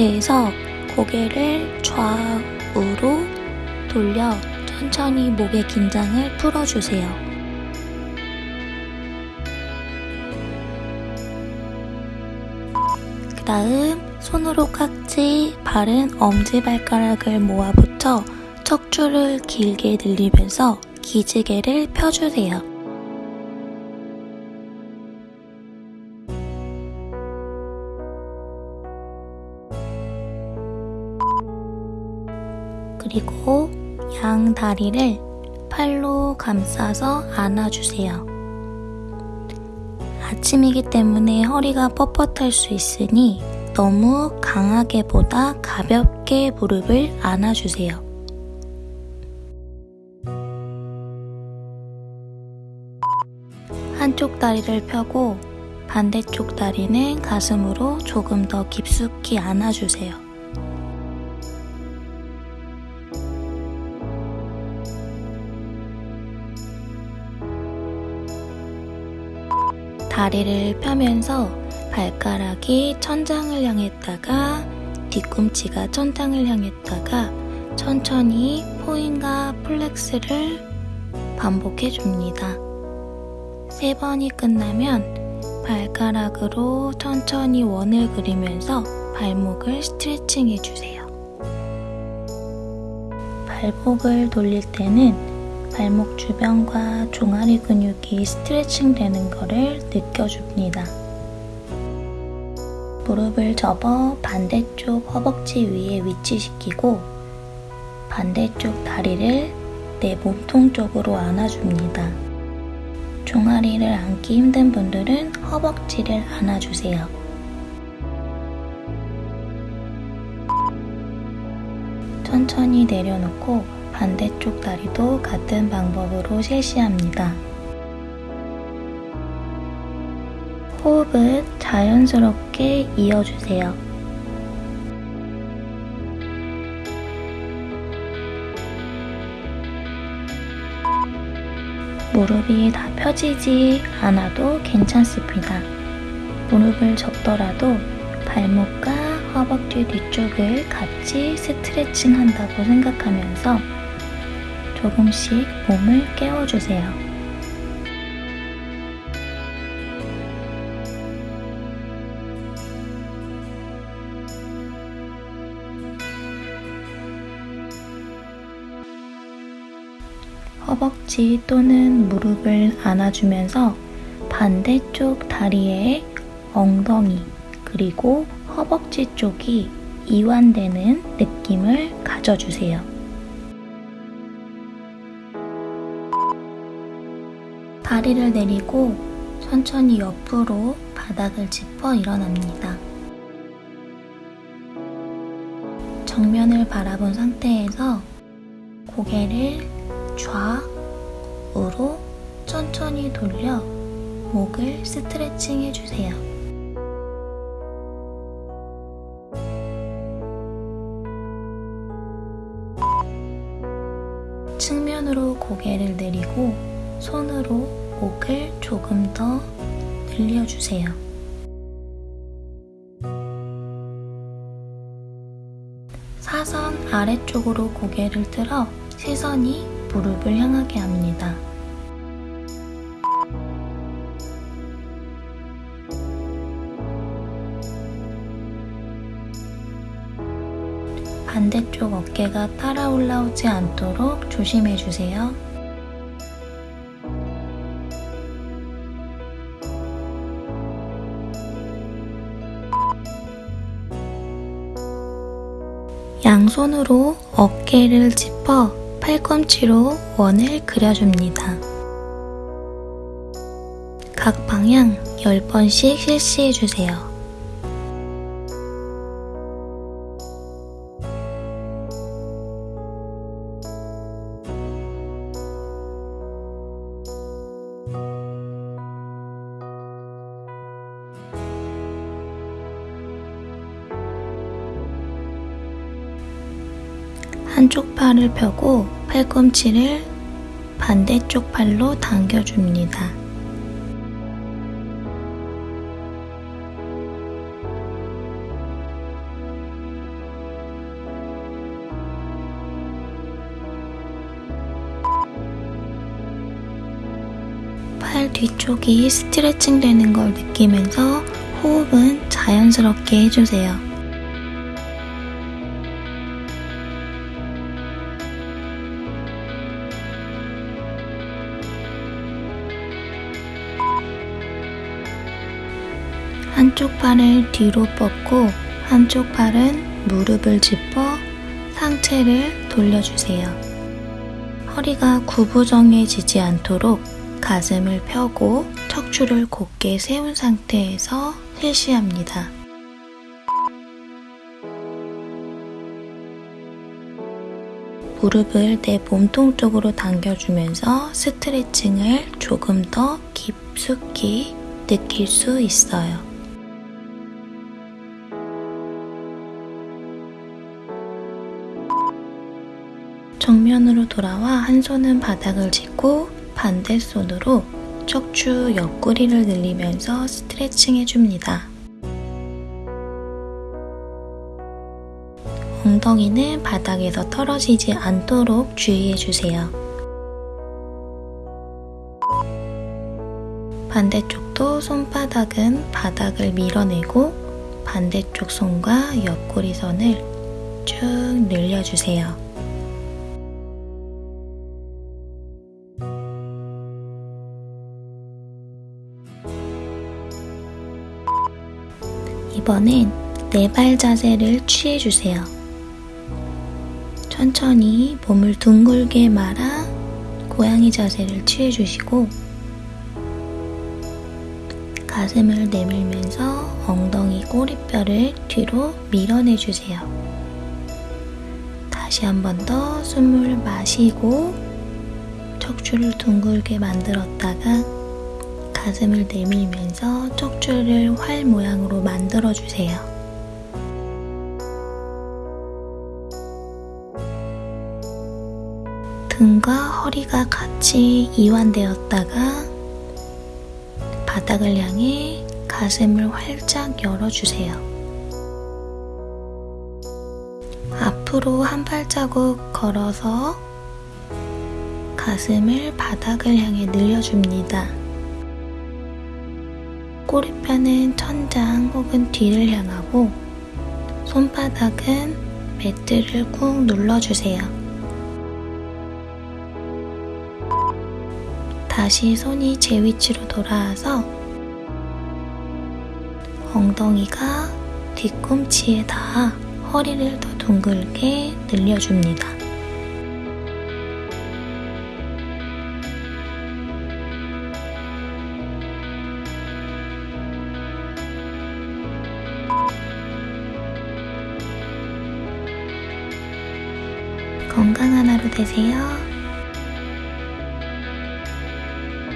상태에서 고개를 좌우로 돌려 천천히 목의 긴장을 풀어주세요. 그 다음 손으로 깍지, 바른 엄지발가락을 모아붙여 척추를 길게 늘리면서 기지개를 펴주세요. 그리고 양 다리를 팔로 감싸서 안아주세요. 아침이기 때문에 허리가 뻣뻣할 수 있으니 너무 강하게 보다 가볍게 무릎을 안아주세요. 한쪽 다리를 펴고 반대쪽 다리는 가슴으로 조금 더 깊숙이 안아주세요. 다리를 펴면서 발가락이 천장을 향했다가 뒤꿈치가 천장을 향했다가 천천히 point과 flex를 반복해 줍니다. 세 번이 끝나면 발가락으로 천천히 원을 그리면서 발목을 스트레칭 해주세요. 발목을 돌릴 때는 발목 주변과 종아리 근육이 스트레칭 되는 것을 느껴줍니다. 무릎을 접어 반대쪽 허벅지 위에 위치시키고 반대쪽 다리를 내 몸통 쪽으로 안아줍니다. 종아리를 안기 힘든 분들은 허벅지를 안아주세요. 천천히 내려놓고 반대쪽 다리도 같은 방법으로 실시합니다. 호흡은 자연스럽게 이어주세요. 무릎이 다 펴지지 않아도 괜찮습니다. 무릎을 접더라도 발목과 허벅지 뒤쪽을 같이 스트레칭 한다고 생각하면서 조금씩 몸을 깨워주세요. 허벅지 또는 무릎을 안아주면서 반대쪽 다리에 엉덩이 그리고 허벅지 쪽이 이완되는 느낌을 가져주세요. 다리를 내리고 천천히 옆으로 바닥을 짚어 일어납니다. 정면을 바라본 상태에서 고개를 좌우로 천천히 돌려 목을 스트레칭 해주세요. 측면으로 고개를 내리고 손으로 목을 조금 더 늘려주세요. 사선 아래쪽으로 고개를 들어 시선이 무릎을 향하게 합니다. 반대쪽 어깨가 따라 올라오지 않도록 조심해주세요. 양손으로 어깨를 짚어 팔꿈치로 원을 그려줍니다. 각 방향 10번씩 실시해주세요. 한쪽 팔을 펴고 팔꿈치를 반대쪽 팔로 당겨줍니다. 팔 뒤쪽이 스트레칭 되는 걸 느끼면서 호흡은 자연스럽게 해주세요. 한쪽 팔을 뒤로 뻗고 한쪽 팔은 무릎을 짚어 상체를 돌려주세요. 허리가 구부정해지지 않도록 가슴을 펴고 척추를 곧게 세운 상태에서 실시합니다. 무릎을 내 몸통 쪽으로 당겨주면서 스트레칭을 조금 더 깊숙이 느낄 수 있어요. 정면으로 돌아와 한 손은 바닥을 짚고 반대 손으로 척추 옆구리를 늘리면서 스트레칭 해줍니다. 엉덩이는 바닥에서 떨어지지 않도록 주의해주세요. 반대쪽도 손바닥은 바닥을 밀어내고 반대쪽 손과 옆구리 선을 쭉 늘려주세요. 이번엔 네발 자세를 취해주세요. 천천히 몸을 둥글게 말아 고양이 자세를 취해주시고 가슴을 내밀면서 엉덩이 꼬리뼈를 뒤로 밀어내주세요. 다시 한 번 더 숨을 마시고 척추를 둥글게 만들었다가 가슴을 내밀면서 척추를 활 모양으로 만들어주세요. 등과 허리가 같이 이완되었다가 바닥을 향해 가슴을 활짝 열어주세요. 앞으로 한 발자국 걸어서 가슴을 바닥을 향해 늘려줍니다. 꼬리뼈는 천장 혹은 뒤를 향하고 손바닥은 매트를 꾹 눌러주세요. 다시 손이 제 위치로 돌아와서 엉덩이가 뒤꿈치에 닿아 허리를 더 둥글게 늘려줍니다. 건강한 하루 되세요.